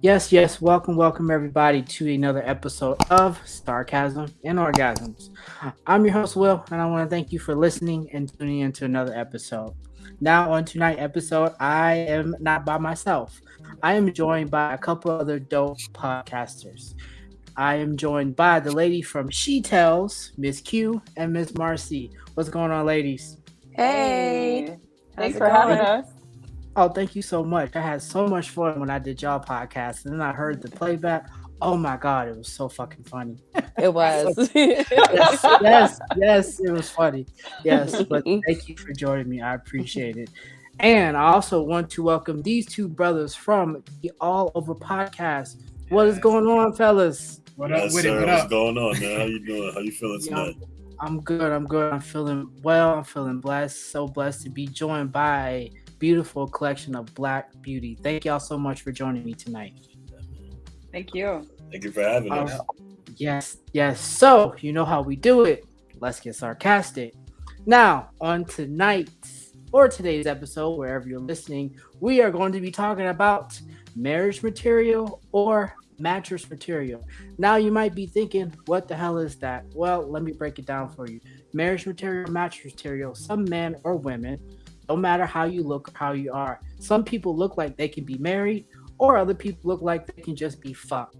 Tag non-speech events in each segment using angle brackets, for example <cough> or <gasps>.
Yes, yes. Welcome, welcome everybody to another episode of Sarcasm and Orgasms. I'm your host, Will, and I want to thank you for listening and tuning into another episode. Now, on tonight's episode, I am not by myself. I am joined by a couple other dope podcasters. I am joined by the lady from She Tells, Miss Q, and Miss Marcy. What's going on, ladies? Hey, thanks for having us. Oh, thank you so much. I had so much fun when I did y'all podcast, and then I heard the playback. Oh my god, it was so fucking funny. It was. <laughs> yes, yes, yes, it was funny. Yes, but <laughs> thank you for joining me. I appreciate it. And I also want to welcome these two brothers from the All Over Podcast. What is going on, fellas? What up yes, with sir. it? What What's up? going on, man? How you doing? How you feeling tonight? I'm good. I'm good. I'm feeling well. I'm feeling blessed. So blessed to be joined by a beautiful collection of Black beauty. Thank y'all so much for joining me tonight. Thank you. Thank you for having us. Uh, yes, yes. So you know how we do it. Let's get sarcastic. Now, on tonight's or today's episode, wherever you're listening, we are going to be talking about marriage material or mattress material. Now you might be thinking, what the hell is that? Well, let me break it down for you. Marriage material, mattress material, some men or women, no matter how you look or how you are, some people look like they can be married, or other people look like they can just be fucked.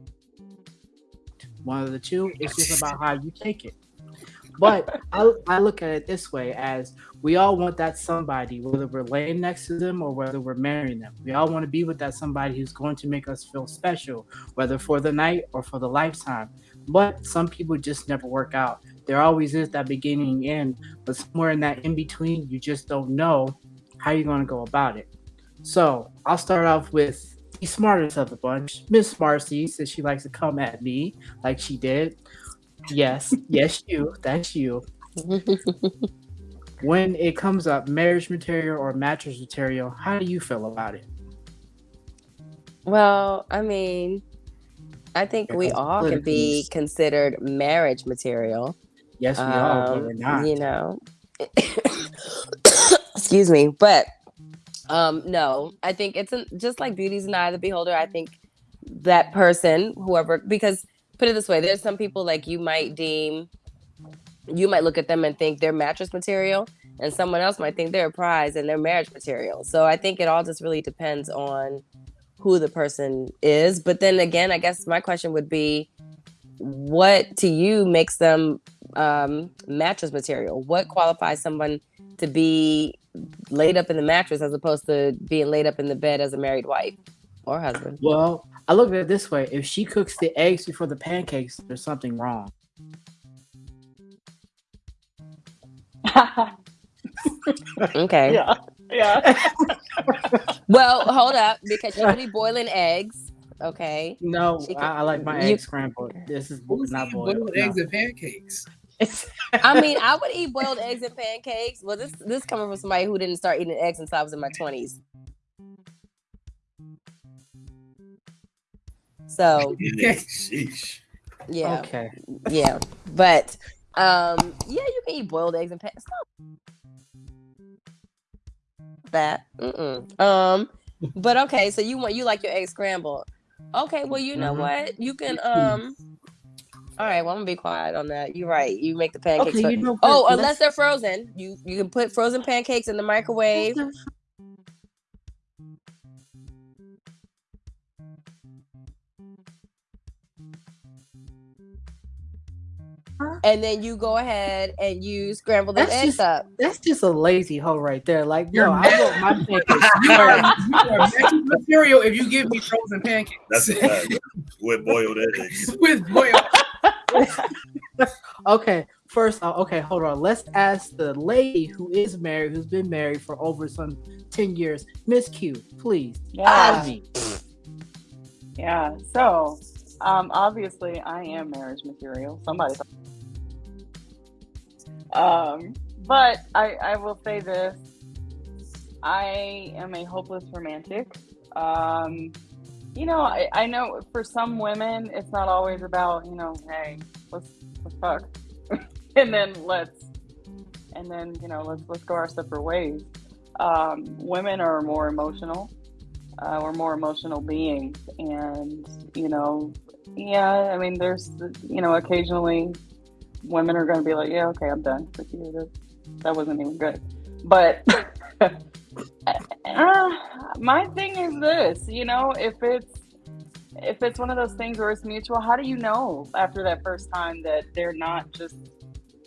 One of the two, it's just about how you take it. But I, I look at it this way as we all want that somebody, whether we're laying next to them or whether we're marrying them. We all want to be with that somebody who's going to make us feel special, whether for the night or for the lifetime. But some people just never work out. There always is that beginning end, but somewhere in that in between, you just don't know how you're going to go about it. So I'll start off with the smartest of the bunch, Miss Marcy, since she likes to come at me like she did. Yes, <laughs> yes, you. That's you. <laughs> when it comes up, marriage material or mattress material, how do you feel about it? Well, I mean, I think we all can be considered marriage material. Yes, we um, are, but we're not. You know, <coughs> excuse me, but um, no, I think it's a, just like beauty's an eye of the beholder. I think that person, whoever, because put it this way, there's some people like you might deem you might look at them and think they're mattress material, and someone else might think they're a prize and they're marriage material. So I think it all just really depends on who the person is. But then again, I guess my question would be what to you makes them um, mattress material? What qualifies someone to be laid up in the mattress as opposed to being laid up in the bed as a married wife or husband? Well, I look at it this way if she cooks the eggs before the pancakes, there's something wrong. <laughs> okay. Yeah. Yeah. <laughs> well, hold up because you're gonna be boiling eggs. Okay. No, can, I, I, like my you, eggs scrambled. This is Who's not boiled. boiled no. eggs and pancakes. <laughs> I mean, I would eat boiled eggs and pancakes. Well, this this coming from somebody who didn't start eating eggs until I was in my twenties. So, yeah, okay, yeah, but um, yeah, you can eat boiled eggs and pancakes. That, Mm-mm. um, but okay. So you want you like your eggs scrambled? Okay, well you know mm-hmm. what you can um. All right, well I'm gonna be quiet on that. You're right. You make the pancakes. Okay, you know, oh, unless they're frozen, you you can put frozen pancakes in the microwave. And then you go ahead and you scramble the eggs just, up. That's just a lazy hoe right there. Like, You're no, I want my pancakes. you are, you are material if you give me frozen pancakes. That's a fact. With boiled eggs. <laughs> With boiled. <laughs> okay, first, uh, okay, hold on. Let's ask the lady who is married, who's been married for over some ten years, Miss Q, please. Yeah. Yeah. So, um, obviously, I am marriage material. Somebody. Um, but I, I will say this I am a hopeless romantic. Um, you know, I, I know for some women, it's not always about, you know, hey, let's, let's fuck. <laughs> and then let's, and then, you know, let's, let's go our separate ways. Um, women are more emotional. Uh, we're more emotional beings, and you know, yeah. I mean, there's you know, occasionally women are going to be like, yeah, okay, I'm done with you. That, wasn't even good. But <laughs> uh, my thing is this, you know, if it's if it's one of those things where it's mutual, how do you know after that first time that they're not just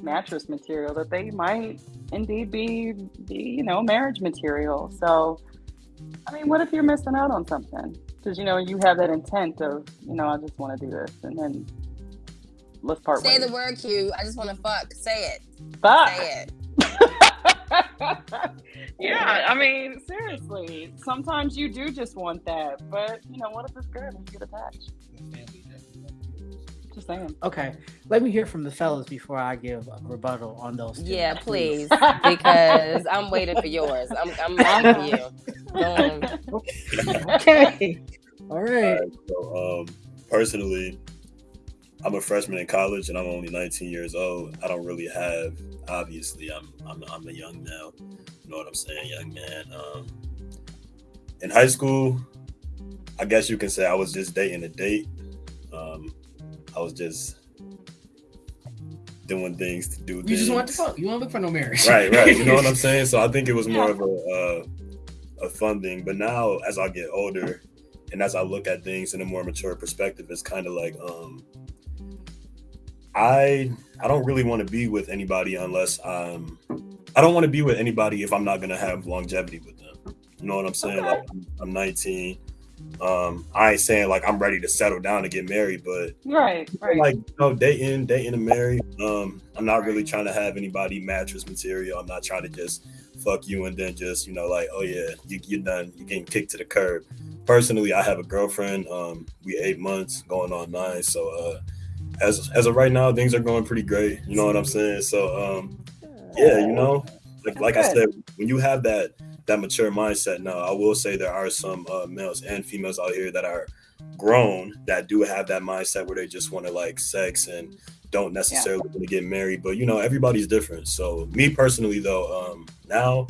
mattress material, that they might indeed be, be you know, marriage material? So, I mean, what if you're missing out on something? Because, you know, you have that intent of, you know, I just want to do this. And then let's part Say ways. the word Q. I just want to fuck. Say it. Fuck. Say it. <laughs> yeah, I mean, seriously. Sometimes you do just want that, but you know, what if it's good and you get attached? Just saying. Okay, let me hear from the fellas before I give a rebuttal on those. two. Yeah, please, because I'm waiting for yours. I'm, I'm <laughs> waiting for you. Go on. okay. All right. Alright, so, um, personally, I'm a freshman in college and I'm only 19 years old. I don't really have, obviously, I'm I'm, I'm a young now. You know what I'm saying, young man. Um, in high school, I guess you can say I was just dating a date. Um, I was just doing things to do. You things. just want to fuck. You want to look for no marriage. right, right. You know what I'm <laughs> saying? So I think it was more of a uh, a fun thing. But now, as I get older, and as I look at things in a more mature perspective, it's kind of like um, I I don't really want to be with anybody unless I'm. I don't want to be with anybody if I'm not gonna have longevity with them. You know what I'm saying? Okay. Like I'm, I'm 19. Um, I ain't saying like I'm ready to settle down and get married, but Right, right. like you know, dating, dating and married. Um, I'm not really trying to have anybody mattress material. I'm not trying to just fuck you and then just you know like oh yeah you you're done you're getting kicked to the curb. Personally, I have a girlfriend. Um, we eight months going on nine. So uh, as as of right now, things are going pretty great. You know what I'm saying? So um, yeah, you know, like like I said, when you have that that mature mindset now, I will say there are some uh, males and females out here that are grown that do have that mindset where they just want to like sex and don't necessarily want to get married. But you know, everybody's different. So me personally, though, um, now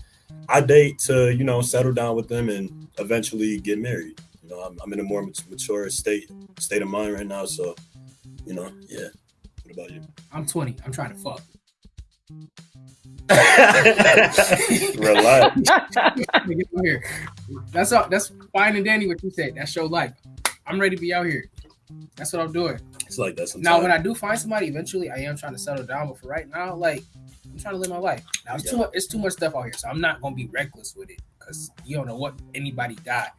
I date to you know settle down with them and eventually get married. You know, I'm, I'm in a more mature state state of mind right now. So you know, yeah. What about you? I'm 20. I'm trying to fuck. Relax. <laughs> That's all. That's fine and dandy what you said. That's your life. I'm ready to be out here. That's what I'm doing. It's like that sometimes. Now, when I do find somebody, eventually, I am trying to settle down. But for right now, like I'm trying to live my life. Now, it's too much. It's too much stuff out here, so I'm not gonna be reckless with it because you don't know what anybody got.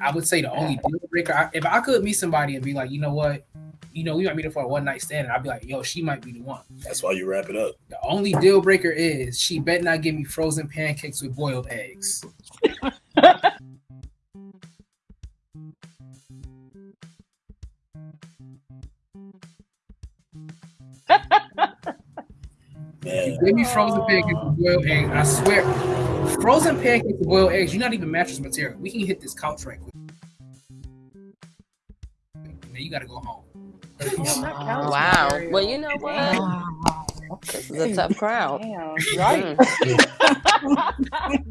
I would say the only deal breaker. I, if I could meet somebody and be like, you know what, you know, we might meet her for a one night stand, and I'd be like, yo, she might be the one. That's why you wrap it up. The only deal breaker is she bet not give me frozen pancakes with boiled eggs. Man, Give me frozen pancakes with boiled eggs. I swear, frozen pancakes with boiled eggs. You're not even mattress material. We can hit this couch right quick. Then you gotta go home. Wow. Well, you know what? This is a tough crowd. Damn, hmm. Right. <laughs>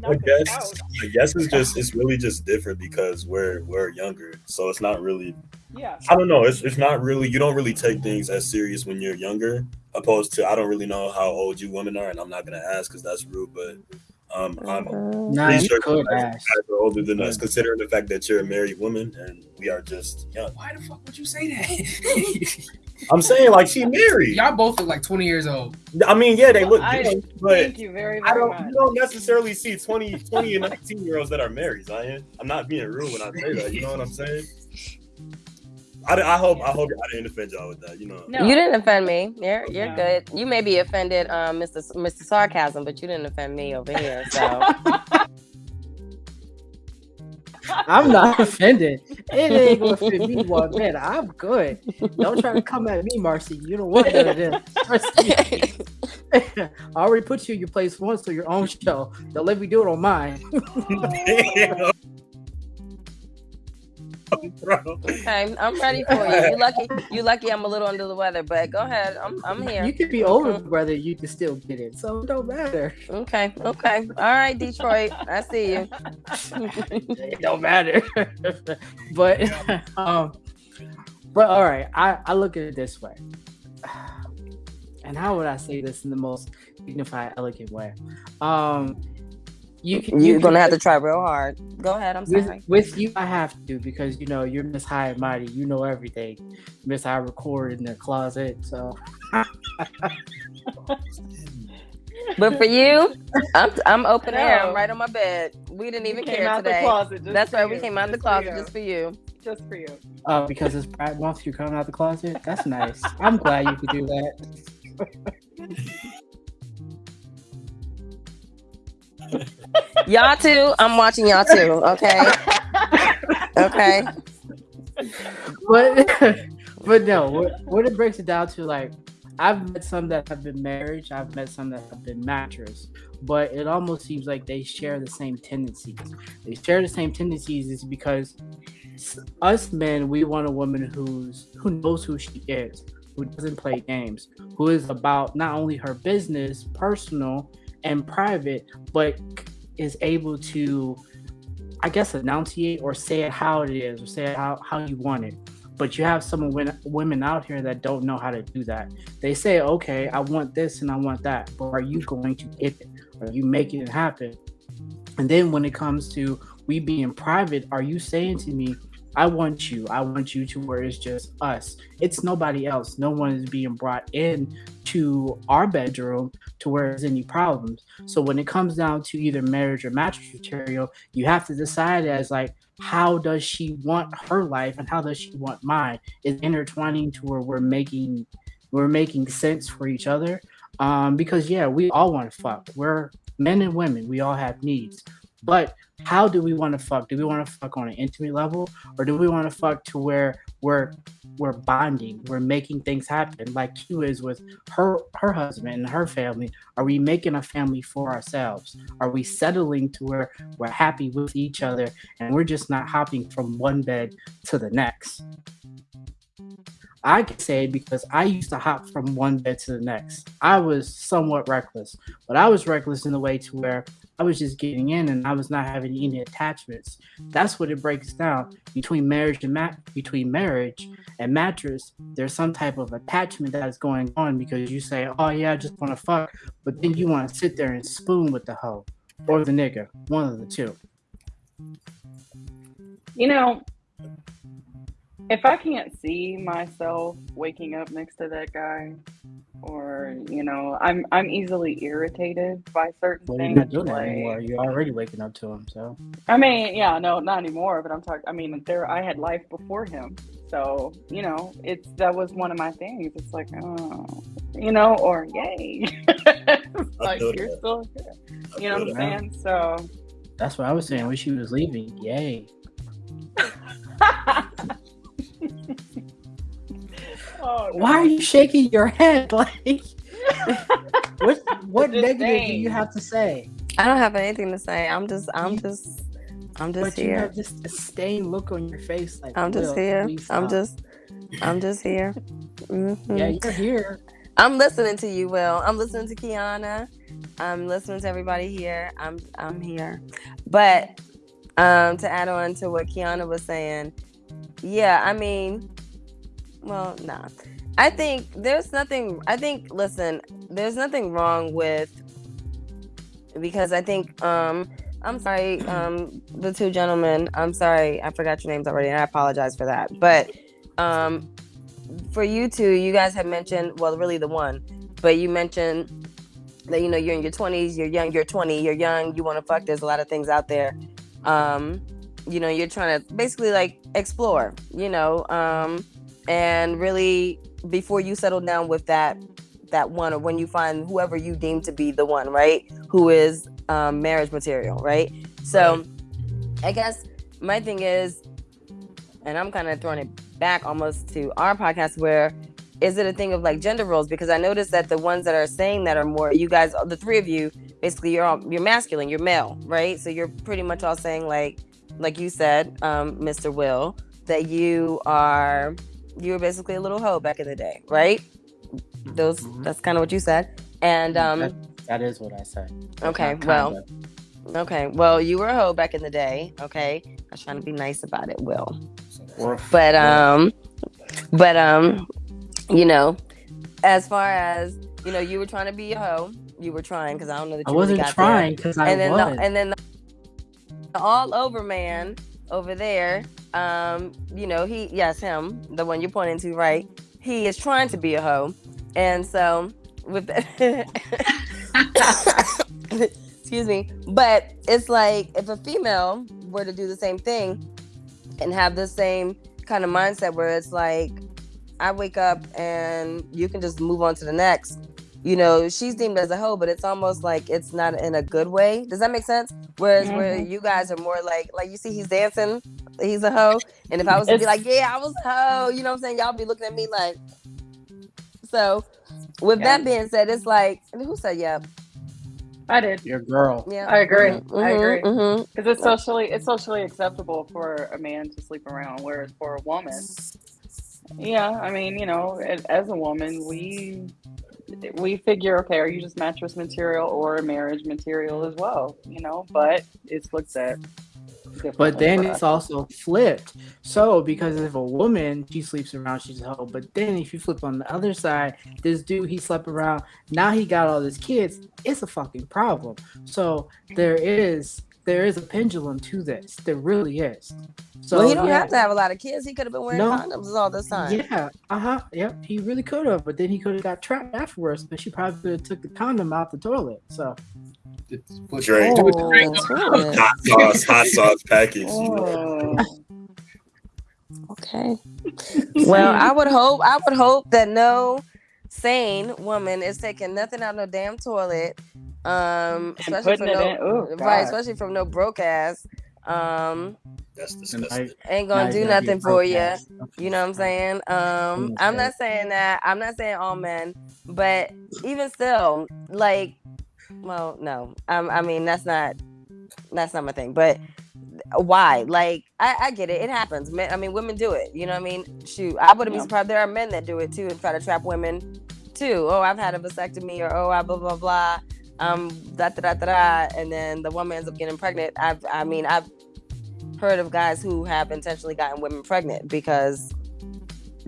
I guess I guess it's just it's really just different because we're we're younger, so it's not really. Yeah. I don't know. It's it's not really. You don't really take things as serious when you're younger, opposed to I don't really know how old you women are, and I'm not gonna ask because that's rude. But um, I'm Nah, pretty you sure could you guys ask. guys are older than us, considering the fact that you're a married woman and we are just young. Why the fuck would you say that? <laughs> I'm saying like she married. Y'all both look like 20 years old. I mean, yeah, they look I- young, but Thank you very, I don't, much. you don't necessarily see 20, 20 and 19 year olds that are married, Zion. I'm not being rude when I say that. You know what I'm saying? I, I hope I hope I didn't offend y'all with that. You know, No. You didn't offend me. You're you're No. good. You may be offended, um, Mr. S- Mr. Sarcasm, but you didn't offend me over here. So <laughs> I'm not offended. It ain't gonna fit me one bit. I'm good. Don't try to come at me, Marcy. You don't want none of. Trust me. <laughs> I already put you in your place once for your own show. Don't let me do it on mine. <laughs> <laughs> bro. Okay, I'm ready for you. You lucky. You lucky. I'm a little under the weather, but go ahead. I'm I'm here. You could be over, brother. You can still get it, so it don't matter. Okay. Okay. All right, Detroit. I see you. <laughs> it don't matter. <laughs> but um, but all right. I I look at it this way. <sighs> And how would I say this in the most dignified, elegant way? Um, you can, You're you gonna can- have to try real hard. Go ahead. I'm sorry. with, with you, I have to because you know you're Miss High and Mighty. You know everything. Miss I record in the closet, so <laughs> But for you, I'm I'm open air. I'm right on my bed. We didn't even Came care out the today. closet just That's for right. We came out the just for closet you, just for you. just for you. uh, because it's Pride Month, you're coming out the closet. That's nice. I'm glad you could do that. <laughs> Y'all too. I'm watching y'all too. Okay. Okay. But but no, what, what it breaks it down to like I've met some that have been married, I've met some that have been mattress, but it almost seems like they share the same tendencies. They share the same tendencies is because us men, we want a woman who's who knows who she is, who doesn't play games, who is about not only her business, personal and private, but is able to I guess enunciate or say it how it is or say it how, how you want it. But you have some women, women out here that don't know how to do that. They say, okay, I want this and I want that, but are you going to get it? Are you making it happen? And then when it comes to we being private, are you saying to me, I want you, I want you to where it's just us. It's nobody else. No one is being brought in to our bedroom to where there's any problems. So when it comes down to either marriage or mattress material, you have to decide as like how does she want her life and how does she want mine is intertwining to where we're making we're making sense for each other um because yeah we all want to fuck we're men and women we all have needs but how do we want to fuck do we want to fuck on an intimate level or do we want to fuck to where we're we're bonding we're making things happen like q is with her her husband and her family are we making a family for ourselves are we settling to where we're happy with each other and we're just not hopping from one bed to the next. I can say because I used to hop from one bed to the next. I was somewhat reckless, but I was reckless in the way to where I was just getting in and I was not having any attachments. That's what it breaks down between marriage and mat between marriage and mattress. There's some type of attachment that is going on because you say, "Oh yeah, I just want to fuck," but then you want to sit there and spoon with the hoe or the nigga, one of the two. You know, if I can't see myself waking up next to that guy, or you know, I'm I'm easily irritated by certain Well, you're things. not doing that like- anymore. You're already waking up to him, so I mean, yeah, no, not anymore. But I'm talking. I mean, there I had life before him, so you know, it's that was one of my things. It's like, oh, you know, or yay, <laughs> It's like feel you're that. still here. You know what I'm that. saying? So. that's what I was saying when she was leaving. Yay! <laughs> oh, Why are you shaking your head? <laughs> Like, <laughs> what what Just negative do you have to say? I don't have anything to say. I'm just. I'm just. I'm just but you here. have this disdain look on your face. Like I'm just here. I'm just. I'm just here. Mhm. Yeah, you're here. I'm listening to you, Will. I'm listening to Kiana. I'm listening to everybody here. I'm I'm here. But um to add on to what Kiana was saying, yeah, I mean, well, nah. I think there's nothing I think listen, there's nothing wrong with because I think um I'm sorry, um the two gentlemen, I'm sorry, I forgot your names already and I apologize for that. But um for you two, you guys have mentioned, well, really the one, but you mentioned that you know you're in your 20s, you're young, you're 20, you're young, you want to fuck. There's a lot of things out there. Um, you know, you're trying to basically like explore, you know, um, and really before you settle down with that that one, or when you find whoever you deem to be the one, right, who is um, marriage material, right? So, I guess my thing is, and I'm kind of throwing it back almost to our podcast where is it a thing of like gender roles? Because i noticed that the ones that are saying that are more you guys the three of you basically you're all you're masculine you're male right? So you're pretty much all saying like like you said um mr will that you are you were basically a little hoe back in the day, right? Those Mhm. that's kind of what you said. And um That- that is what I said. Okay, well, okay. Well, you were a hoe back in the day, okay? I was trying to be nice about it, Will. Or- But um but um you know, as far as you know, you were trying to be a hoe. You were trying because I don't know that I you really wasn't got trying because I. And then was. the, and then the all over man over there, um, you know, he yes, him, the one you're pointing to, right? He is trying to be a hoe. And so with <laughs> excuse me, but it's like if a female were to do the same thing and have the same kind of mindset where it's like I wake up and you can just move on to the next. You know, she's deemed as a hoe, but it's almost like it's not in a good way. Does that make sense? Whereas where you guys are more like, like you see, he's dancing, he's a hoe, and if I was to be like, yeah, I was a hoe, you know what I'm saying? Y'all be looking at me like. So, with Yeah. that being said, it's like, who said yeah? I did Your girl. Yeah, I agree. Mhm, I agree. mhm, because it's socially it's socially acceptable for a man to sleep around, whereas for a woman, yeah, I mean, you know, as, as a woman, we we figure, okay, are you just mattress material or marriage material as well? You know, but it's looked at. But then it's also flipped. So because if a woman she sleeps around, she's a hoe. But then if you flip on the other side, this dude he slept around. Now he got all his kids. It's a fucking problem. So there is there is a pendulum to this. There really is. So well, he don't yeah, have to have a lot of kids. He could have been wearing No. condoms all this time. Yeah, uh huh. Yep, he really could have, but then he could have got trapped afterwards. But she probably could have took the condom out the toilet. So Drake. Oh, Drake. that's right. Hot sauce, hot sauce package. <laughs> Oh. <laughs> Okay. <laughs> Well, I would hope I would hope that no sane woman is taking nothing out of no damn toilet. Um And especially from it no in. Oh, right, especially from no broke ass. Um That's disgusting. I, ain't gonna do gotta be a nothing for you. You know what I'm saying? Um, I'm not saying that. I'm not saying all men, but even still, like, well, no. Um, I mean, that's not that's not my thing. But why? Like, I, I get it. It happens. Men, I mean, women do it. You know what I mean? Shoot, I wouldn't be surprised. There are men that do it too and try to trap women too. Oh, I've had a vasectomy, or oh, I blah blah blah. Um, da da da da, and then the woman ends up getting pregnant. I've, I mean, I've heard of guys who have intentionally gotten women pregnant because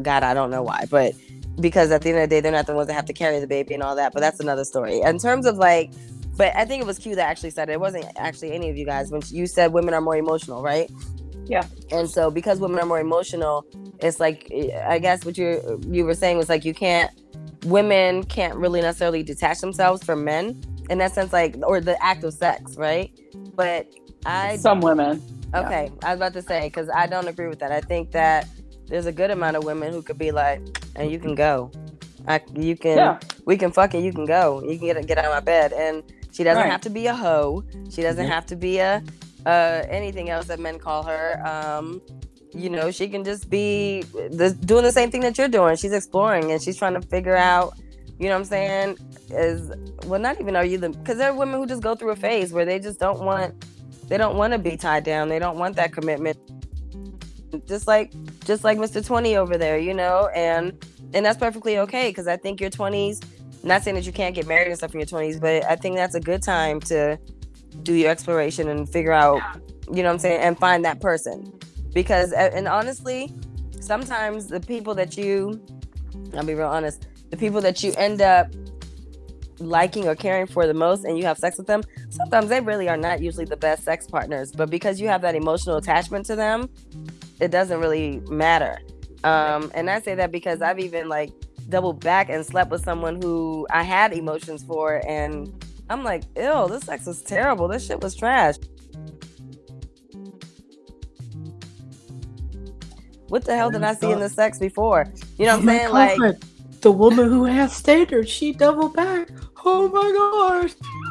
God, I don't know why, but because at the end of the day, they're not the ones that have to carry the baby and all that. But that's another story. In terms of like, but I think it was Q that actually said it. It wasn't actually any of you guys when you said women are more emotional, right? Yeah. And so because women are more emotional, it's like I guess what you you were saying was like you can't women can't really necessarily detach themselves from men in that sense, like or the act of sex, right? But I Some women. Okay, I was about to say because I don't agree with that. I think that there's a good amount of women who could be like, and you can go, I you can Yeah. we can fuck it, you can go, you can get get out of my bed, and she doesn't Right. have to be a hoe, she doesn't Yeah. have to be a uh anything else that men call her. Um, you know, she can just be the, doing the same thing that you're doing. She's exploring and she's trying to figure out. You know what I'm saying? Is well, not even are you the because there are women who just go through a phase where they just don't want they don't want to be tied down. They don't want that commitment. Just like just like Mr. 20 over there, you know, and and that's perfectly okay because I think your 20s. Not saying that you can't get married and stuff in your 20s, but I think that's a good time to do your exploration and figure out, you know what I'm saying, and find that person. Because and honestly, sometimes the people that you, I'll be real honest, the people that you end up liking or caring for the most and you have sex with them, sometimes they really are not usually the best sex partners. But because you have that emotional attachment to them, it doesn't really matter. Um, and I say that because I've even like doubled back and slept with someone who I had emotions for, and I'm like, ew, this sex was terrible. This shit was trash. What the hell did I see in the sex before? You know what I'm saying? Like. The woman who has standards, she double back. Oh my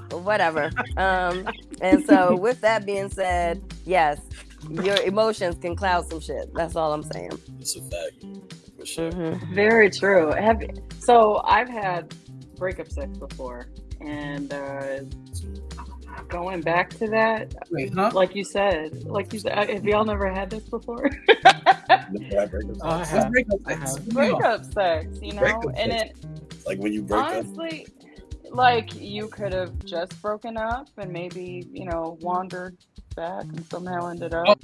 gosh. whatever. Um, and so <laughs> with that being said, yes, your emotions can cloud some shit. That's all I'm saying. It's a fact. For sure. Mhm. Very true. Have so I've had breakup sex before, and uh, going back to that, Wait, huh? like you said, like you said, have y'all never had this before? <laughs> Never had breakup Oh, I sex. have. Let's break up I sex. have. What do you breakup sex, you know, Breakup and sex. it Like when you break up. honestly, like you could have just broken up and maybe you know wandered back and somehow ended up.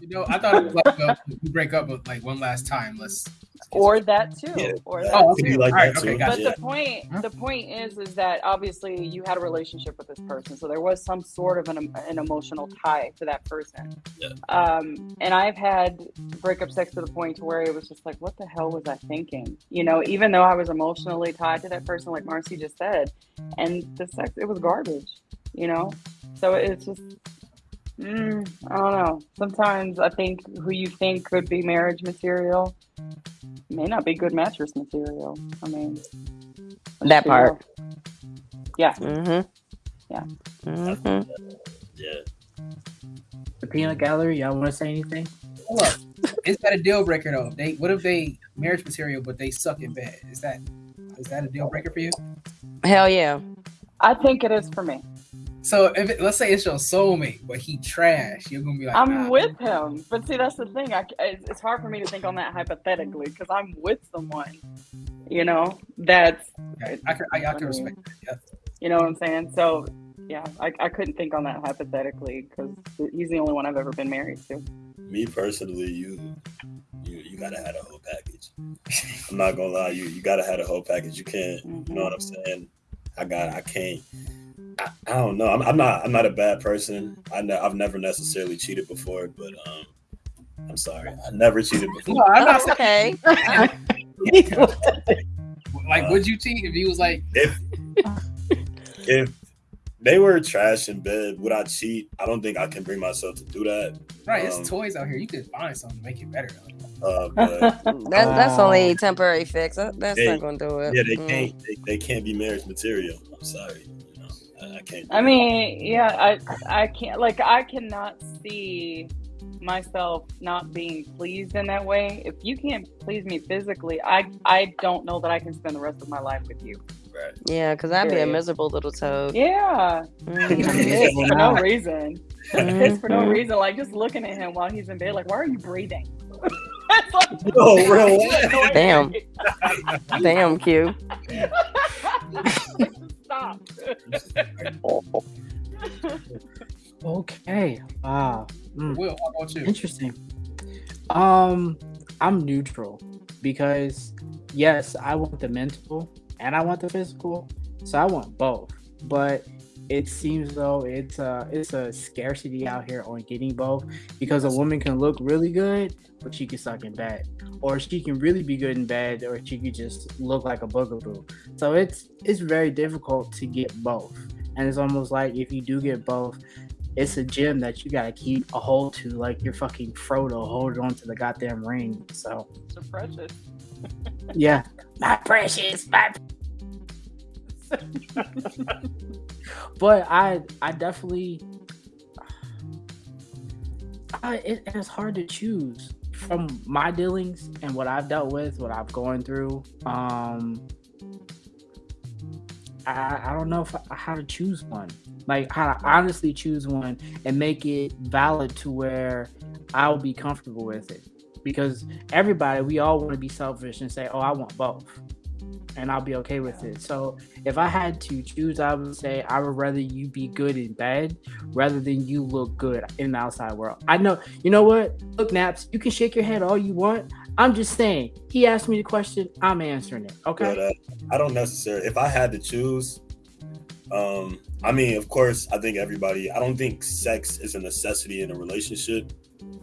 You know, I thought it was like uh, we break up with like one last time. Let's. Or that too Yeah. or that Oh, Could too. like Alright, that okay, gotcha. but Yeah. the point the point is is that obviously you had a relationship with this person so there was some sort of an, an emotional tie to that person Yeah. um and i've had breakup sex to the point to where it was just like what the hell was i thinking you know even though i was emotionally tied to that person like marcy just said and the sex it was garbage you know so it's just mm, i don't know sometimes i think who you think could be marriage material may not be good mattress material i mean That part. yeah Mm-hmm. Yeah. Mm-hmm. Yeah. The peanut gallery, y'all want to say anything? Hold up. Is that a deal breaker though? They what if they marriage material but they suck in bed? Is that is that a deal breaker for you? Hell yeah. I think it is for me. So if it, let's say it's your soulmate, but he trash, you're gonna be like, I'm nah. with him, but see, that's the thing. I, it's it's hard for me to think on that hypothetically because I'm with someone, you know, that's Okay, I can I, I can respect. That. you know what I'm saying. So, yeah, I, I couldn't think on that hypothetically because he's the only one I've ever been married to. Me personally, you you you gotta have a whole package. I'm not gonna lie, you you gotta have a whole package. You can't, you know mm-hmm. what I'm saying? I got, I can't. I, I don't know. I'm, I'm not. I'm not a bad person. I ne- I've never necessarily cheated before, but um, I'm sorry. I never cheated before. No, I'm not Oh, okay. saying <laughs> like would you cheat if he was like If if they were trash in bed, would I cheat? I don't think I can bring myself to do that. right, Um, it's toys out here. You could find something to make it better. Uh, but <laughs> That, that's Oh. only temporary fix. That's Hey, not gonna do it. yeah, they Mm. can't. They, they can't be marriage material. I'm sorry. You know, I, I can't. do I it. mean, yeah, I I can't like I cannot see myself not being pleased in that way. If you can't please me physically, I I don't know that I can spend the rest of my life with you. right. Yeah, because I'd be a miserable little toad. Yeah, Mhm. <laughs> for no reason. It's for no Mhm. reason. Like just looking at him while he's in bed, like, why are you breathing? <laughs> It's like- <laughs> No, real Damn. Damn, Q. Stop. <laughs> Okay. Wow. Mm, Will, how about you? interesting. Um, I'm neutral because yes, I want the mental and I want the physical, so I want both. But it seems though it's a it's a scarcity out here on getting both because a woman can look really good, but she can suck in bed, or she can really be good in bed, or she could just look like a boogaboo. So it's it's very difficult to get both, and it's almost like if you do get both, it's a gem that you gotta keep a hold to, like you're fucking Frodo holding on to the goddamn ring. So So precious. yeah, <laughs> my precious, my. <laughs> but I, I definitely, I, it, it's hard to choose from my dealings and what I've dealt with, what I've gone through. Um, I, I don't know if I, how to choose one, like how to honestly choose one and make it valid to where I'll be comfortable with it. Because everybody, we all want to be selfish and say, "Oh, I want both," and I'll be okay with it. So if I had to choose, I would say I would rather you be good in bed rather than you look good in the outside world. I know, you know what? Look, Naps, you can shake your head all you want. I'm just saying. He asked me the question. I'm answering it. Okay. But uh, I don't necessarily. If I had to choose, um, I mean, of course, I think everybody. I don't think sex is a necessity in a relationship.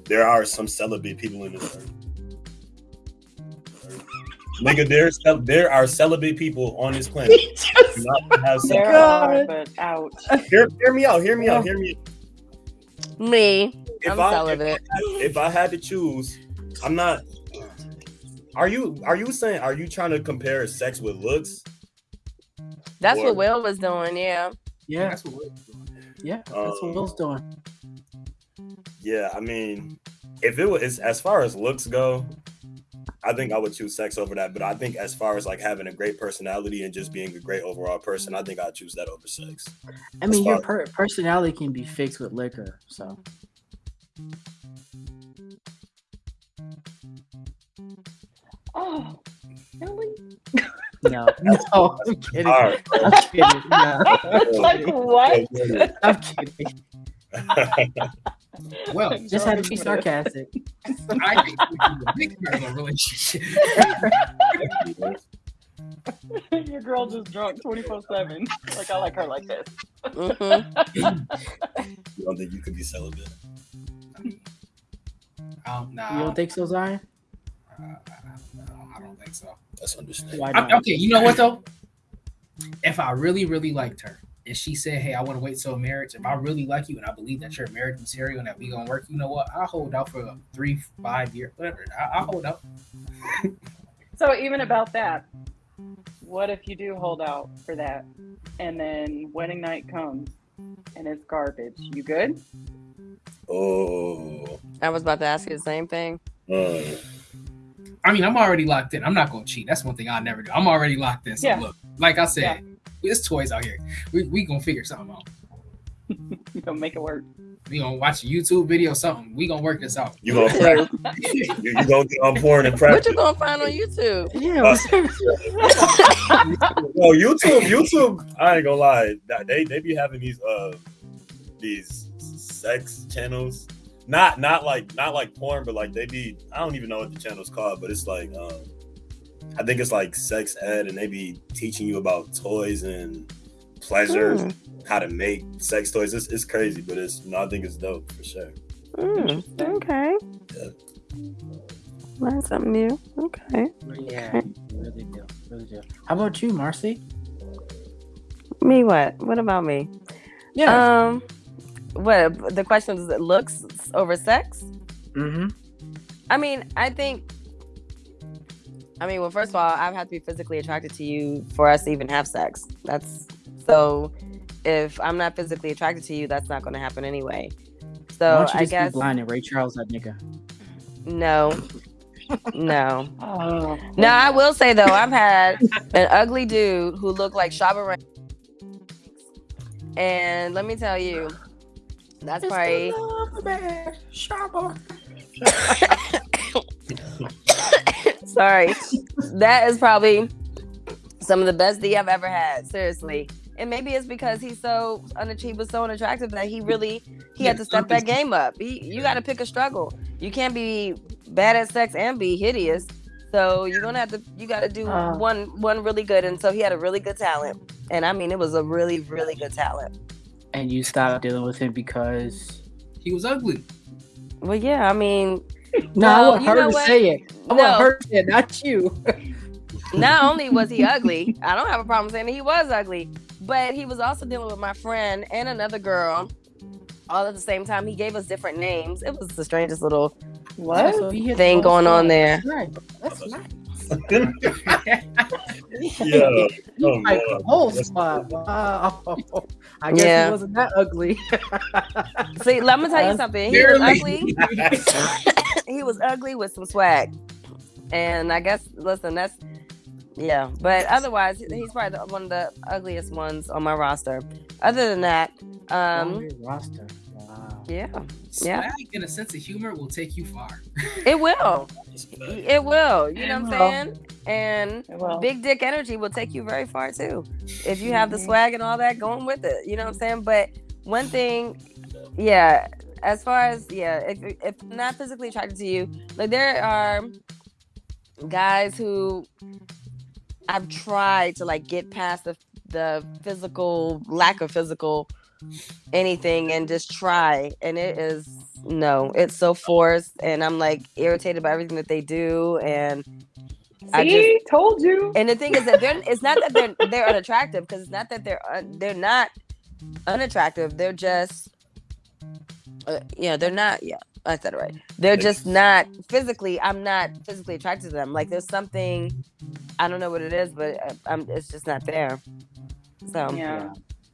There are some celibate people in this earth. Nigga, there's there are celibate people on this planet. He <laughs> just- not have. There God. are, but ouch. Hear, hear me out. Hear me out. Hear me. Me. If I'm I celibate. if I had to choose, I'm not. Are you are you saying are you trying to compare sex with looks? That's Or- what Will was doing. Yeah. yeah, That's what we're doing. yeah. That's Um, what Will's doing. Yeah, I mean, if it was as far as looks go, I think I would choose sex over that. But I think as far as like having a great personality and just being a great overall person, I think I'd choose that over sex. I mean, your per- personality can be fixed with liquor, so. Oh, really? No, <laughs> no, I'm kidding. Right. I'm kidding. No. <laughs> like what? <laughs> I'm kidding. <laughs> Well, Just had to be <laughs> sarcastic. I think we can be a big part of a relationship. <laughs> Your girl just drunk twenty four seven. Like I like her like this. Mhm. You don't think you could be celibate? Um, nah, You don't think so, Zion? uh, no, I don't think so. That's understandable. Why I- not? okay, you know what though? If I really, really liked her, and she said, "Hey, I want to wait till marriage," if I really like you and I believe that you're marriage material and that we gonna work, you know what? I'll hold out for three, five years, whatever. I- I'll hold out. <laughs> So even about that, what if you do hold out for that, and then wedding night comes and it's garbage? You good? Oh. I was about to ask you the same thing. Uh, I mean, I'm already locked in. I'm not gonna cheat. That's one thing I'll never do. I'm already locked in. So Yeah. look, like I said, there's toys out here. We we gonna figure something out. You <laughs> gonna make it work? We gonna watch a YouTube video, or something. We gonna work this out. you gonna practice. you, you gonna get on porn and What you gonna find on YouTube? Yeah. Uh, what's- No, YouTube, YouTube. I ain't gonna lie. They they be having these uh these sex channels. Not not like not like porn, but like they be. I don't even know what the channel's called, but it's like um I think it's like sex ed, and they be teaching you about toys and pleasures, Hmm. how to make sex toys. It's, it's crazy, but it's you know, I think it's dope for sure. Mm, okay. Yeah. Learn something new. Okay. yeah, really do, really do. How about you, Marcy? Me what? What about me? Yeah. Um, what the question is? It looks over sex. mm-hmm. I mean, I think. I mean, well, first of all, I have to be physically attracted to you for us to even have sex. That's so. If I'm not physically attracted to you, that's not going to happen anyway. Why So don't you I just guess be blind and Ray Charles that nigga? no, no. Oh, Now I will say though, I've had an ugly dude who looked like Shabba Ranks, and let me tell you, that's probably <laughs> sorry. That is probably some of the best D I've ever had. Seriously. And maybe it's because he's so unachieved, was so unattractive that he really he had to step that game up. He, you got to pick a struggle. You can't be bad at sex and be hideous. So you're gonna have to you got to do Uh. one one really good. And so he had a really good talent. And I mean, it was a really really good talent. And you stopped dealing with him because He was ugly. Well, yeah, I mean, no, I want her to what? say it. I No. want her to say it, not you. <laughs> not only was he ugly, I don't have a problem saying that he was ugly, but he was also dealing with my friend and another girl all at the same time. He gave us different names. It was the strangest little what? So he hit thing going on spot. there. Right. That's nice. <laughs> Yeah. Oh, Like Lord. the whole spot. Wow. I guess Yeah. he wasn't that ugly. <laughs> See, let me tell you something. He was barely. ugly. <laughs> he was ugly with some swag, and I guess listen, that's yeah. But otherwise, he's probably the, one of the ugliest ones on my roster. Other than that, On um, your roster. Wow. yeah, Yeah. Swag and a sense of humor will take you far. it will. That's a fact. It will. You know what I'm saying? And big dick energy will take you very far too. If you have the swag and all that going with it. You know what I'm saying? But one thing, yeah, as far as yeah, if if I'm not physically attracted to you, like there are guys who I've tried to like get past the the physical lack of physical anything and just try and it is no it's so forced and i'm like irritated by everything that they do and I see, told you. and the thing is that they're it's not that they're they're unattractive because it's not that they're un, they're not unattractive. They're just uh, yeah, they're not yeah, I said it right. They're just not physically I'm not physically attracted to them. Like there's something I don't know what it is, but uh, I'm it's just not there. So Yeah.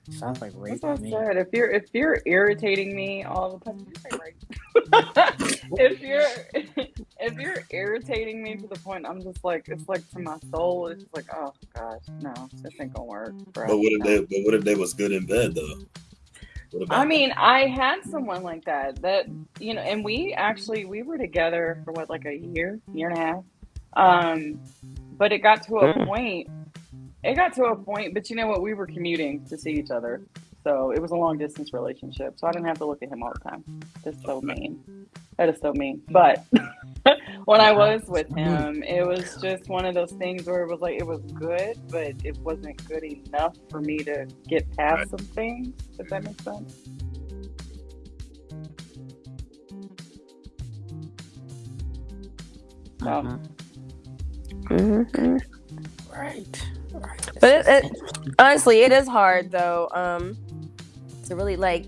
Sounds like rape That's what to I said. If you're if you're irritating me all the time, you're right. <laughs> if you're if you're irritating me to the point I'm just like it's like to my soul, it's just like oh gosh, no, this ain't gonna work, bro. But what if they? But what if they was good in bed though? I mean, I had someone like that. That you know, and we actually we were together for what like a year, year and a half. Um, but it got to a Mm. point it got to a point, but you know what? We were commuting to see each other, so it was a long distance relationship. So I didn't have to look at him all the time. That's so mean. That is so mean. But <laughs> when I was with him, it was just one of those things where it was like it was good, but it wasn't good enough for me to get past Right. some things. If that makes sense. So, Mhm. Right. right. But it, it, honestly, it is hard though. Um, to really like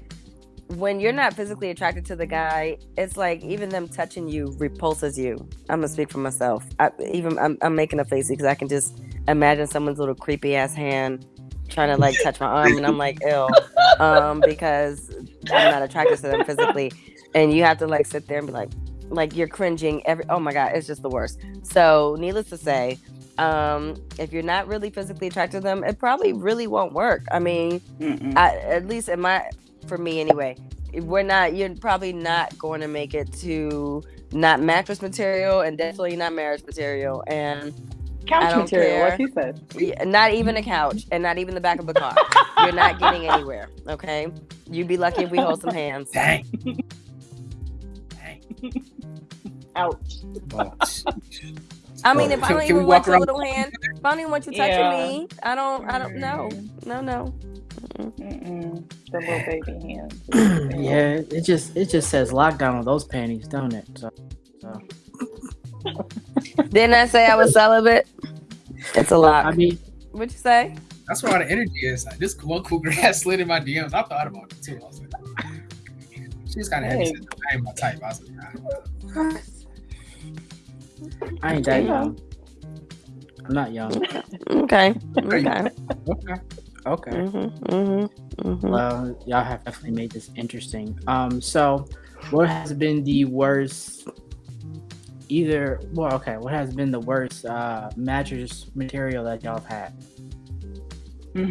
when you're not physically attracted to the guy, it's like even them touching you repulses you. I'm gonna speak for myself. I, even I'm, I'm making a face because I can just imagine someone's little creepy ass hand trying to like touch my arm, and I'm like, ill, um, because I'm not attracted to them physically, and you have to like sit there and be like, like you're cringing every. Oh my god, it's just the worst. So, needless to say, um, if you're not really physically attracted to them, it probably really won't work. I mean. I, at least in my, for me anyway, we're not. You're probably not going to make it to not mattress material and definitely not marriage material and I couch don't material, care. like you said. yeah, not even a couch and not even the back of a car. <laughs> You're not getting anywhere. Okay, you'd be lucky if we hold some hands. Dang. <laughs> Dang. Ouch. <laughs> I mean, if I Can- don't even want your little hand, if I don't even want you touching Yeah. me, I don't. I don't know. No, no. Mm-mm. The little baby hand. <clears throat> yeah, it just it just says lockdown on those panties, don't it? So, so Didn't I say I was celibate? It's a lot. I mean, What'd you say? That's where all the energy is. Like, this one cool girl had slid in my DMs. I thought about it too. I was like, she's kind of heavy. Hey. set. I ain't my type. I was like, nah. <laughs> I ain't that Yeah. young. I'm not young. <laughs> Okay. Okay. Okay. Okay. Mm-hmm, mm-hmm, mm-hmm. Well, y'all have definitely made this interesting. Um, so what has been the worst? Either well, okay. What has been the worst uh, mattress material that y'all have had? <laughs> Do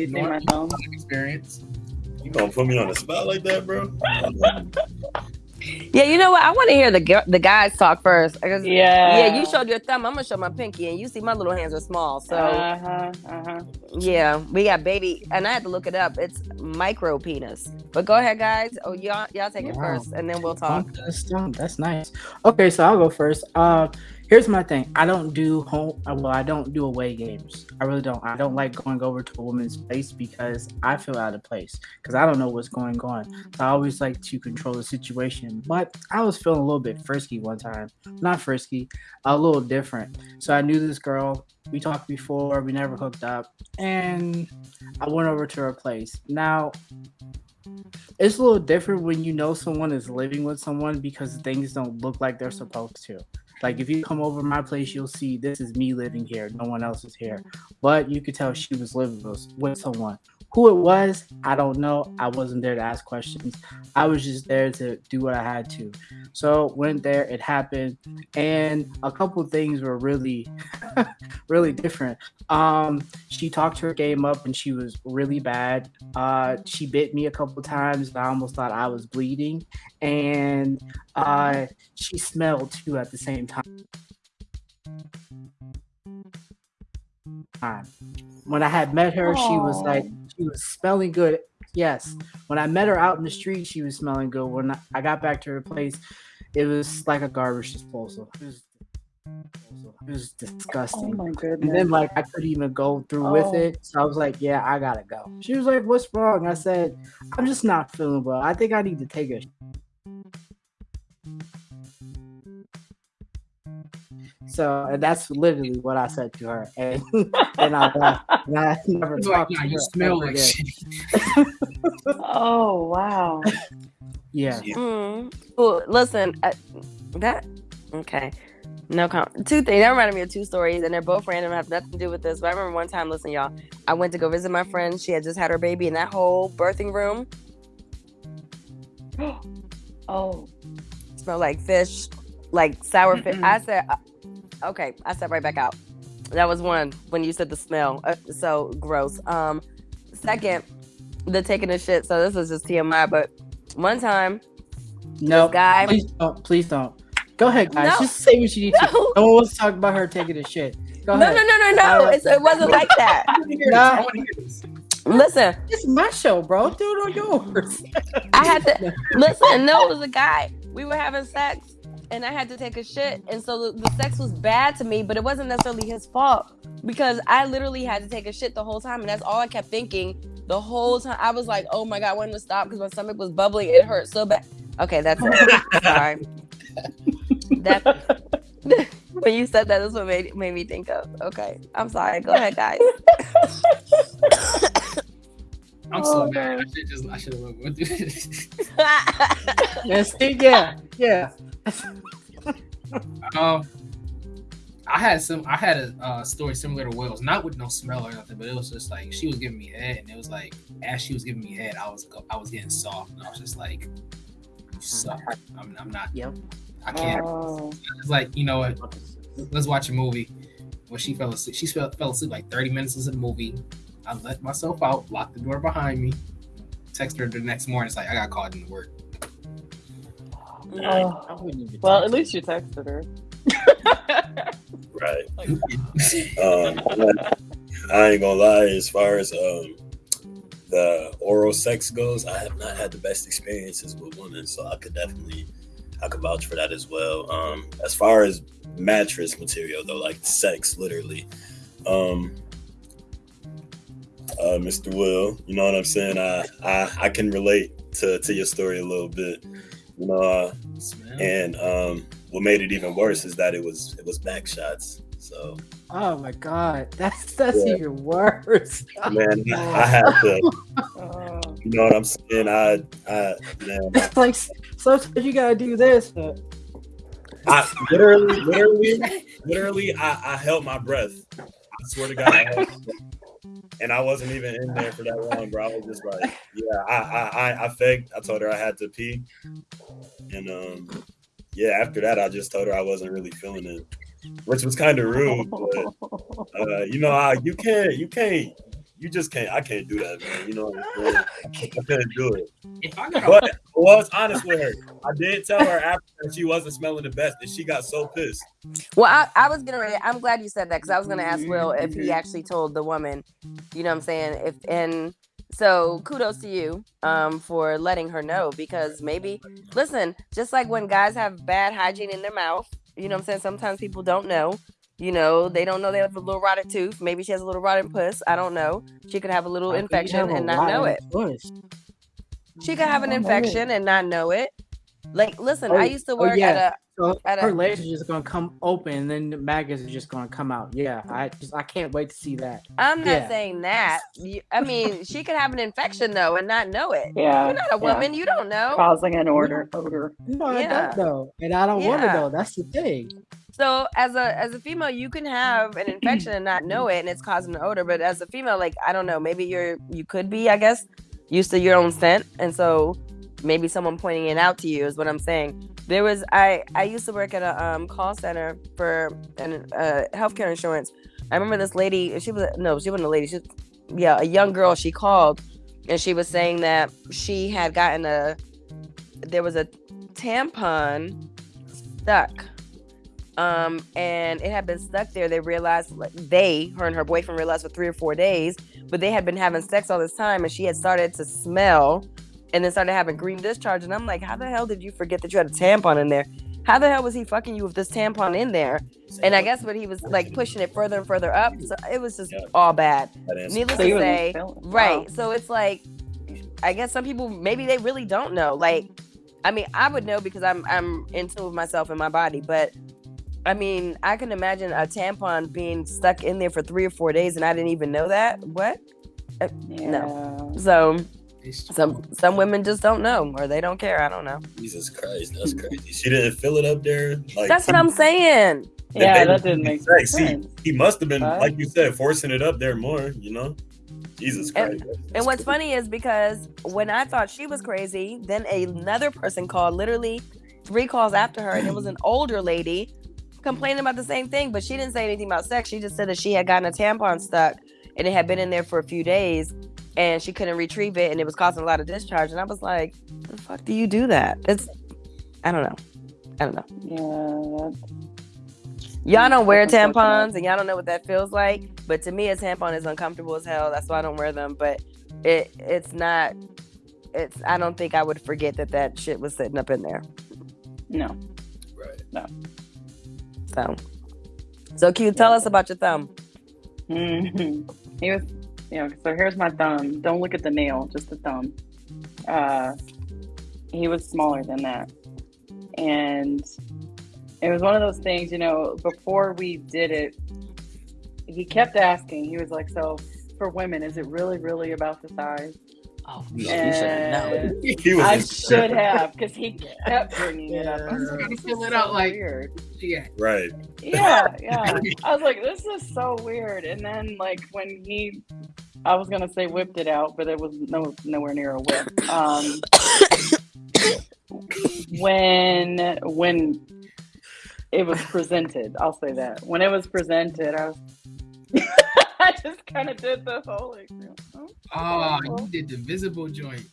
you see my phone? Experience. You gonna put me on the spot like that, bro? <laughs> Yeah, you know what? I want to hear the the guys talk first. Because, Yeah. yeah, you showed your thumb. I'm gonna show my pinky, and you see my little hands are small. So Uh huh. Uh huh. yeah, we got baby, and I had to look it up. It's micro penis. But go ahead, guys. Oh, y'all y'all take it Wow. first, and then we'll talk. Bump to the stump. That's nice. Okay, so I'll go first. Uh, here's my thing. I don't do home. uh, Well, I don't do away games. I really don't. I don't like going over to a woman's place because I feel out of place because I don't know what's going on. So I always like to control the situation. But I was feeling a little bit frisky one time. Not frisky, a little different. So I knew this girl. We talked before. We never hooked up, and I went over to her place. Now it's a little different when you know someone is living with someone because things don't look like they're supposed to. Like if you come over my place, you'll see this is me living here. No one else is here. But you could tell she was living with, with someone. Who it was, I don't know. I wasn't there to ask questions. I was just there to do what I had to. So went there, it happened, and a couple things were really, <laughs> really different. Um, she talked her game up and she was really bad. Uh, she bit me a couple times. And I almost thought I was bleeding, and uh, she smelled too at the same time. When I had met her, she was like she was smelling good. Yes, when I met her out in the street, she was smelling good. When I- got back to her place, it was like a garbage disposal. It was, it was Oh disgusting. my And then like I couldn't even go through with Oh. it. So I was like, yeah, I gotta go. She was like, what's wrong? I said, I'm just not feeling well. I think I need to take a so and that's literally what I said to her. And <laughs> and I left. And I <laughs> never It's talked nah, to her. you smell like again. shit. oh wow. Yeah. Mm. Well, listen, uh, that okay. No comment. Two things. That reminded me of two stories, and they're both random. Have nothing to do with this. But I remember one time. Listen, y'all. I went to go visit my friend. She had just had her baby in that whole birthing room. <gasps> Oh. Smelled like fish, like sour fish. I said, uh, okay. I said right back out. That was one when you said the smell. Uh, so gross. Um, second, the taking a shit. So this is just TMI. But one time, No, guy. please don't. Please don't. Go ahead, guys. No. Just say what you need to. No. No one wants to talk about her taking a shit. Go No, ahead. no, no, no, no. Uh, It's, it wasn't like that. <laughs> I wanna hear this. Nah. I wanna hear this. Listen, It's my show, bro. Do it on yours. I had to listen. No, it was a guy. We were having sex, and I had to take a shit, and so the, the sex was bad to me, but it wasn't necessarily his fault because I literally had to take a shit the whole time, and that's all I kept thinking the whole time. I was like, "Oh my god, when to stop?" Because my stomach was bubbling. It hurt so bad. Okay, that's it. Sorry. <laughs> That <laughs> when you said that, that's what made made me think of. Okay, I'm sorry. Go ahead, guys. <laughs> I'm so Oh, mad. I should just I should have went through this. Yes, yeah, yeah. <laughs> Um, I had some. I had a uh, story similar to Will's, not with no smell or nothing, but it was just like she was giving me head, and it was like as she was giving me head, I was I was getting soft, and I was just like, "You suck. I'm, I'm not. Yep. I can't." Oh. It's like you know what? Let's watch a movie. When she fell asleep, she fell, fell asleep like 30 minutes into the movie. I let myself out, locked the door behind me. Text her the next morning. It's like I got called into work. Oh. I wouldn't even Well, at least you texted her. Right. <laughs> Um, I ain't gonna lie. As far as um, the oral sex goes, I have not had the best experiences with women, so I could definitely, I could vouch for that as well. Um, as far as mattress material, though, like sex, literally, um, uh, Mr. Will, you know what I'm saying? I, I, I can relate to to your story a little bit. You know, uh, and um, what made it even worse is that it was it was back shots. So Oh my god, that's that's Yeah. even worse. man, I <laughs> had to. Oh. You know what I'm saying? I, I, man, <laughs> It's like sometimes you gotta do this. But I literally, literally, literally, I, I held my breath. I swear to God, and I wasn't even in there for that long, bro. I was just like, yeah, I, I, I, I faked. I told her I had to pee, and um, yeah, after that, I just told her I wasn't really feeling it, which was kind of rude, but uh, you know, I, you can't, you can't. You just can't. I can't do that, man. You know what I'm <laughs> saying? I couldn't do it. If I got But I was honest with her. I did tell her after that she wasn't smelling the best, and she got so pissed. Well, I, I was gonna. I'm glad you said that because I was gonna ask Will if he actually told the woman. You know what I'm saying? If and so kudos to you um for letting her know because maybe listen, just like when guys have bad hygiene in their mouth, you know what I'm saying? Sometimes people don't know. You know, they don't know they have a mm-hmm. little rotted tooth. Maybe she has a little rotted puss. I don't know. She could have a little how could you infection and not know rotten it. puss? She could have an Oh, infection and not know it. Like, listen, Oh, I used to oh, work yeah. at a So At a- her legs are just gonna come open, and then the maggots are just gonna come out. Yeah, I just I can't wait to see that. I'm not Yeah. saying that. I mean, she could have an infection though and not know it. Yeah. You're not a yeah. woman. You don't know. Causing an order odor. No, I Yeah. don't know, and I don't want to know. That's the thing. So as a as a female, you can have an infection and not know it, and it's causing an odor. But as a female, like I don't know, maybe you're you could be, I guess, used to your own scent, and so maybe someone pointing it out to you is what I'm saying. There was I I used to work at a um, call center for an uh, healthcare insurance. I remember this lady. She was no, she wasn't a lady. She was, yeah, a young girl. She called and she was saying that she had gotten a there was a tampon stuck um and it had been stuck there they realized like, they her and her boyfriend realized for three or four days but they had been having sex all this time and she had started to smell and then started having green discharge and i'm like how the hell did you forget that you had a tampon in there how the hell was he fucking you with this tampon in there and i guess what he was like pushing it further and further up so it was just Yeah. all bad needless So to say Right. Wow. So it's like I guess some people maybe they really don't know. Like I mean, I would know because I'm I'm in tune with myself and my body, but I mean, I can imagine a tampon being stuck in there for 3 or 4 days and I didn't even know that. What? Uh, yeah. So some some women just don't know or they don't care. I don't know. Jesus Christ, that's crazy. She didn't fill it up there. Like That's what I'm saying. Yeah, that didn't make Like, sense. see, he must have been, Right. like you said, forcing it up there more. You know, Jesus And- Christ. And what's funny is because when I thought she was crazy, then another person called literally three calls after her, and it was an older lady complaining about the same thing, but she didn't say anything about sex. She just said that she had gotten a tampon stuck and it had been in there for a few days and she couldn't retrieve it and it was causing a lot of discharge. And I was like, the fuck do you do that? It's I don't know. I don't know. Yeah. Y'all don't wear tampons and y'all don't know what that feels like. But to me, a tampon is uncomfortable as hell. That's why I don't wear them. But it it's not. It's I don't think I would forget that that shit was sitting up in there. No. Right. So, so Q, tell us about your thumb. hmm He was, you know, so here's my thumb. Don't look at the nail, just the thumb. Uh, he was smaller than that. And it was one of those things, you know, before we did it, he kept asking. He was like, So for women, is it really, really about the size? Oh, you should've. <laughs> He was I should have, because he kept bringing it up. I was Yeah. like, Gotta "This fill it out so like- weird. Yeah. right. yeah, yeah. <laughs> I was like, this is so weird. And then like when he, I was gonna say whipped it out, but it was no nowhere near a whip. Um, when when it was presented, I'll say that when it was presented, I was. <laughs> I just kind of did the whole like, oh, Oh, you did the visible joint.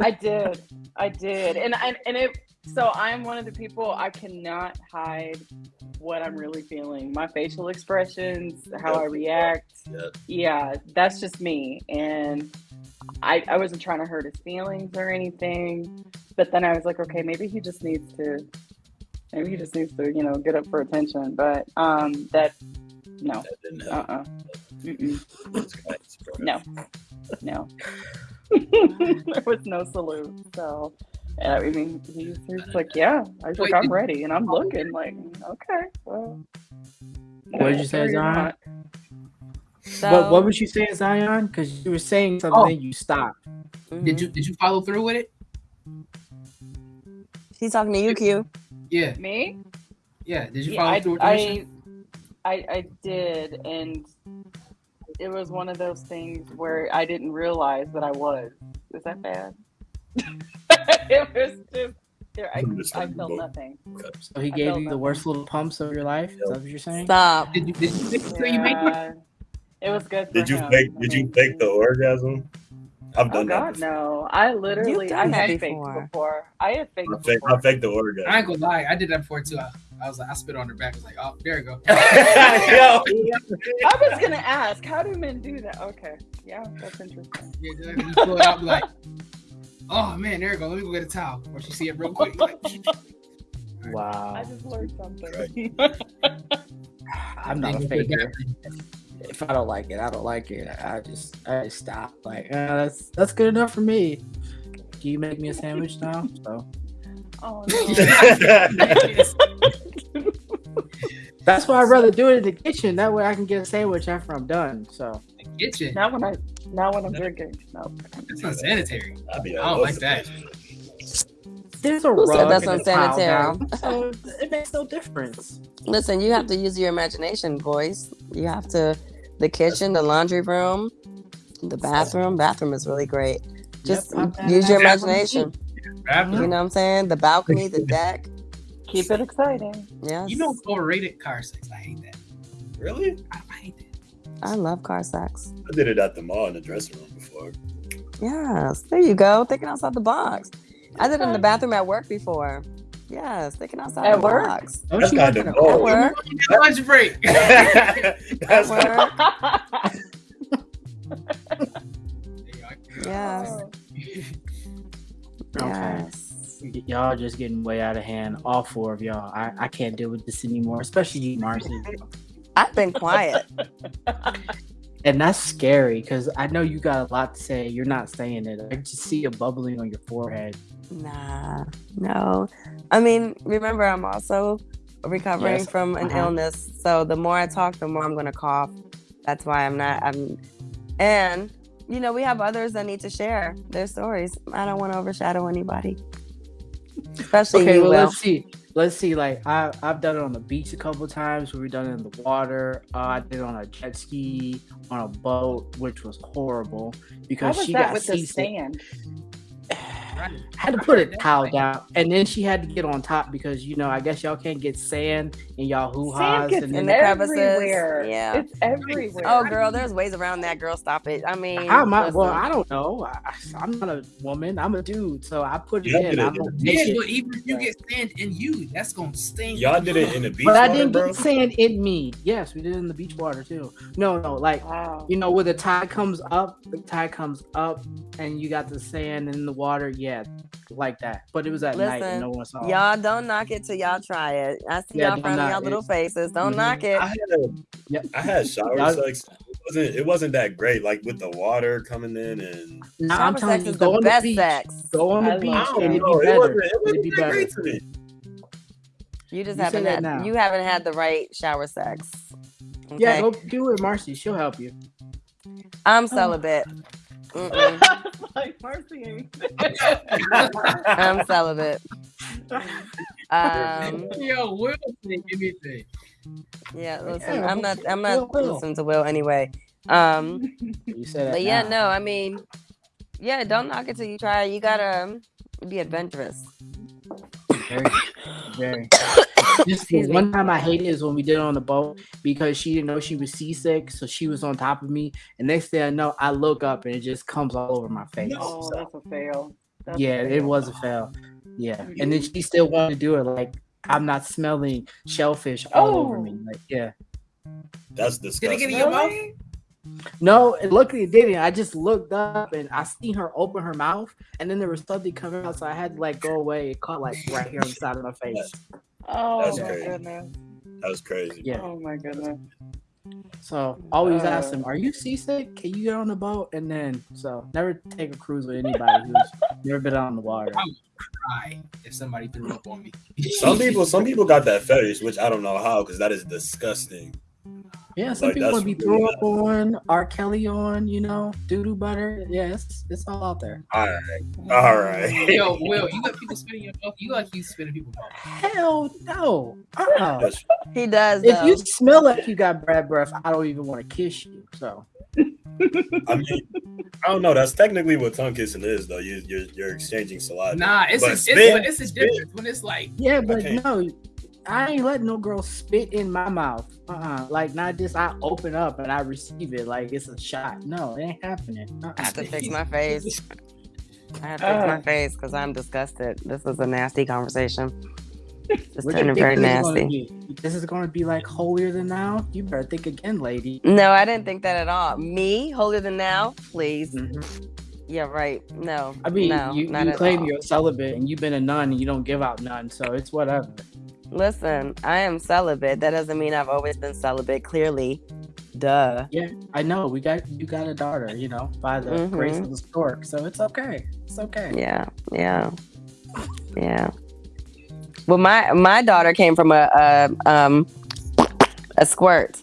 I did. I did. And and, and it so I'm one of the people I cannot hide what I'm really feeling. My facial expressions, how I react. Yeah. Yeah, that's just me. And I I wasn't trying to hurt his feelings or anything. But then I was like, okay, maybe he just needs to maybe he just needs to, you know, get up for attention. But um that no. That didn't Uh happen. No, no. <laughs> there was no salute. So, and I mean, he's, he's like, yeah, I was like, Wait, I'm ready. And I'm looking like, okay, well. What did you say, Zion? So, What, what was you saying, Zion? Because you were saying something, Oh. then you stopped. mhm. Did you did you follow through with it? He's talking to you, Q. Yeah, Me? yeah. Did you Yeah, follow I, through with the? I, I, I did. And it was one of those things where I didn't realize that I was. Is that bad? <laughs> it was just, there, I, I felt nothing. So he I gave you the nothing. worst worst little pumps of your life. Is that what you're saying? Stop. Did you did you, did you, say you made it? Yeah. It was good. Did you him. fake? Did you fake the orgasm? I've Oh done that. God, before. no! I literally, You've I done that had before. faked before. I had faked I faked. I faked the orgasm. I ain't gonna lie, I did that before too. I, I was like, I spit on her back. I was like, oh, there you go. <laughs> Yo. I was gonna ask, how do men do that? Okay, yeah, that's interesting. Yeah, just you pull it out, be like, oh man, there you go. Let me go get a towel. Or she see it real quick. Like, <laughs> Wow. I just learned something. <laughs> I'm not a Then go put it faker. If I don't like it, I don't like it. I just, I just stop. Like, uh, that's that's good enough for me. Can you make me a sandwich now? So oh <laughs> no! that's why I'd rather do it in the kitchen. That way I can get a sandwich after I'm done. So the Kitchen. not when I, not when I'm drinking. No. That's unsanitary. I'd be I don't like that. there's a Who said rug that's and a unsanitary? <laughs> so it makes no difference. Listen, you have to use your imagination, boys. You have to. The kitchen, the laundry room, the bathroom. Bathroom is really great. Just Yep, use your Bathroom, imagination. Bathroom. You know what I'm saying? The balcony, the <laughs> deck. Keep it exciting. Yes. You know, it's overrated car sex. I hate that. Really? I, I hate that. I love car sex. I did it at the mall in the dressing room before. Yes. There you go. Thinking outside the box. I did it in the bathroom at work before. Yes, thinking outside At the work? box. Don't That's you kind work of at At bold. work. Lunch break. <laughs> That's At work. <laughs> Yeah. Oh. Yes. Okay. Y'all just getting way out of hand. All four of y'all. I, I can't deal with this anymore, especially you, Marcy. <laughs> I've been quiet. <laughs> And that's scary because I know you got a lot to say. You're not saying it. I just see a bubbling on your forehead. Nah, no. I mean, remember, I'm also recovering Yes, from an uh-huh. illness. So the more I talk, the more I'm going to cough. That's why I'm not. I'm, and you know, we have others that need to share their stories. I don't want to overshadow anybody, especially Okay, you. well, Will. let's see. Let's see. Like I, I've done it on the beach a couple times. We've done it in the water. Uh, I did it on a jet ski, on a boat, which was horrible How because was she that got with the seasick. sand? Right. had to put a That's towel down, and then she had to get on top because you know I guess y'all can't get sand in y'all hoo ha's gets and in then the crevices. everywhere. Yeah. It's everywhere. Oh, girl, there's ways around that. Girl, stop it. I mean, how am I? Well. I don't know. I, I'm not a woman. I'm a dude, so I put it Yeah, in. but I it- don't Yeah, but even if you get sand in you, that's gonna stink. Y'all did it in the beach But I didn't bro. get sand in me. Yes, we did it in the beach water too. No, no, like Wow. you know, where the tide comes up, the tide comes up, and you got the sand in the water. Yeah, like that. But it was at night, and no one saw. it. Y'all don't knock it till y'all try it. I see Yeah, y'all don't y'all little it. faces. Don't Mhm. knock it. I had, Yep. I had <laughs> shower sex. It wasn't. It wasn't that great. Like with the water coming in and. Now Shower I'm telling sex you, is go the on best the beach. sex. Go on the love beach, that. and it'd be No, it wasn't. It It'd wasn't be that better. great to me. You just You haven't had now. you haven't had the right shower sex. Yeah, go do it, Marcy. She'll help you. I'm celibate. Mm-mm. <laughs> like Marcy. <laughs> I'm celibate. Um, Yo, Will say anything. yeah, listen, Yeah, I'm not. I'm not Will, Will. listening to Will anyway. Um, You said that. but yeah, now. no, I mean, yeah, don't knock it till you try. it. You gotta um, be adventurous. Very, very. Just the one time I hated is when we did it on the boat because she didn't know she was seasick, so she was on top of me. And next thing I know, I look up and it just comes all over my face. Oh, that's a fail. That's a yeah, it was a fail. Yeah, and then she still wanted to do it. Like I'm not smelling shellfish all over Oh. me. Like yeah, That's Did it disgusting. get in your mouth? Really? no, and luckily it didn't. I just looked up and I seen her open her mouth, and then there was something coming out, so I had to like go away. It caught like right here on the side of my face. Oh That's my crazy. goodness. That was crazy. Yeah. Oh my goodness. So always Uh, ask them, "Are you seasick? Can you get on the boat?" And then so never take a cruise with anybody who's never been out on the water. I would cry if somebody threw up on me. Some people, <laughs> some people got that fetish, which I don't know how, because that is disgusting. Yeah, some Like, people that's want to be really thrown up on, R. Kelly on, you know, doo doo butter. Yeah, it's, it's all out there. All right, all right. Yo, Will, you got people spit in your mouth. You like you spit in people's mouth. Hell no. Uh-uh. That's- He does. if though. you smell like you got bad breath, I don't even want to kiss you. So I mean, I don't know. That's technically what tongue kissing is, though. You, you're you're exchanging saliva. Nah, it's But a, it's, spit- it's a difference when it's like yeah, but no, I ain't letting no girl spit in my mouth. Uh-uh. Like not just I open up and I receive it like it's a shot. No, it ain't happening. Uh-uh. <laughs> I have to fix my face. I have to fix Uh. my face because I'm disgusted. This is a nasty conversation. It's turning very this is gonna nasty. This is going to be like holier than now. You better think again, lady. No, I didn't think that at all. Me, holier than now, please. Mhm. Yeah, right. No, I mean, no, you, you claim all. you're a celibate and you've been a nun and you don't give out none, so it's whatever. Listen, I am celibate. That doesn't mean I've always been celibate. Clearly, duh. Yeah, I know. We got you got a daughter, you know, by the Mhm. grace of the stork, so it's okay. It's okay. Yeah, yeah, yeah. Well, my my daughter came from a, a um a squirt.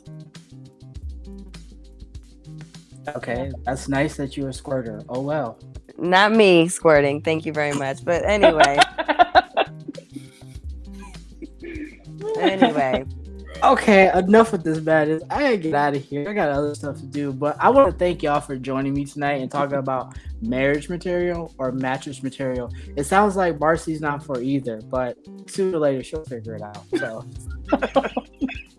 Okay, that's nice that you're a squirter. Oh well. Not me squirting. Thank you very much. But anyway, <laughs> anyway. <laughs> Okay, enough with this madness. I gotta get out of here. I got other stuff to do, but I want to thank y'all for joining me tonight and talking about marriage material or mattress material. It sounds like Marcy's not for either, but sooner or later she'll figure it out. So <laughs>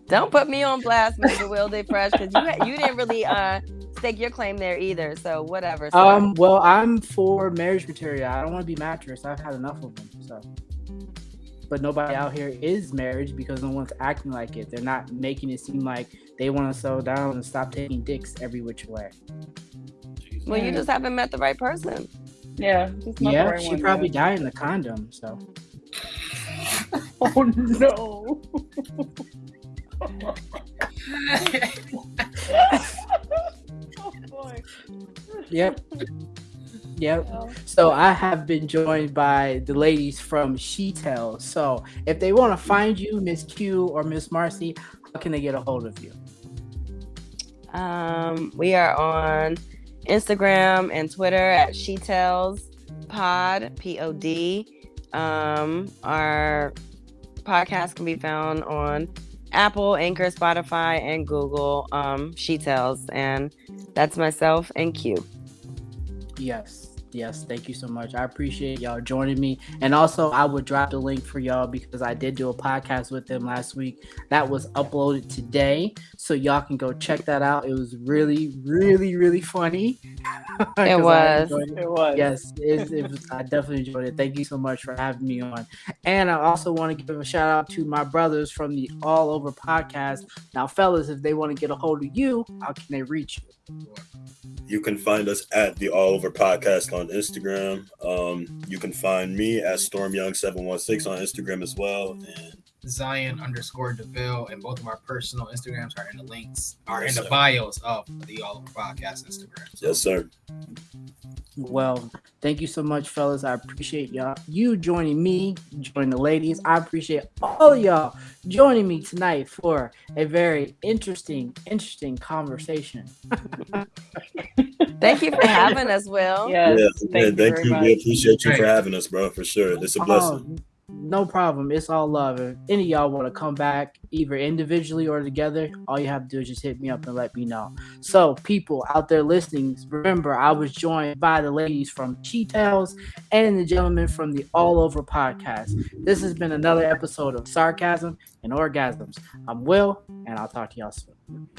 Don't put me on blast, Mr. Wilde Fresh, because you ha- you didn't really uh stake your claim there either. So whatever. sir. Um, well, I'm for marriage material. I don't want to be mattress. I've had enough of them. So, but nobody out here is marriage because no one's acting like it. They're not making it seem like they want to settle down and stop taking dicks every which way. well, you just haven't met the right person. yeah. just yeah, right she one, probably yeah. died in the condom. So, <laughs> Oh no. <laughs> <laughs> oh boy. yep, yep. So I have been joined by the ladies from She Tells. So if they want to find you, Miss Q or Miss Marcy, how can they get a hold of you? Um, we are on Instagram and Twitter at She Tells Pod P O D. Um, our podcast can be found on Apple, Anchor, Spotify, and Google. Um, She Tells, and that's myself and Q. Yes. Yes, thank you so much. I appreciate y'all joining me. And also, I would drop the link for y'all because I did do a podcast with them last week that was uploaded today. So y'all can go check that out. It was really, really, really funny. <laughs> It was. It. It was. Yes, it, it was, I definitely enjoyed it. Thank you so much for having me on. And I also want to give a shout out to my brothers from the All Over podcast. Now, fellas, if they want to get a hold of you, how can they reach you? You can find us at the All Over Podcast on Instagram. Um, you can find me at StormYoung716 on Instagram as well. And Zion underscore Deville, and both of our personal Instagrams are in the links, are Yes, in the sir. bios of the All Over Podcast Instagram. So, yes, sir. Well, thank you so much, fellas. I appreciate y'all. You joining me, joining the ladies. I appreciate all of y'all joining me tonight for a very interesting, interesting conversation. Thank you for having us, Will. Yes. yeah, thank man, you thank you. We appreciate you for having us, bro, for sure. It's a blessing. Oh, no problem. It's all love. If any of y'all want to come back, either individually or together, all you have to do is just hit me up and let me know. So, people out there listening, remember I was joined by the ladies from Tales and the gentleman from the All Over podcast. This has been another episode of Sarcasm and Orgasms. I'm Will, and I'll talk to y'all soon.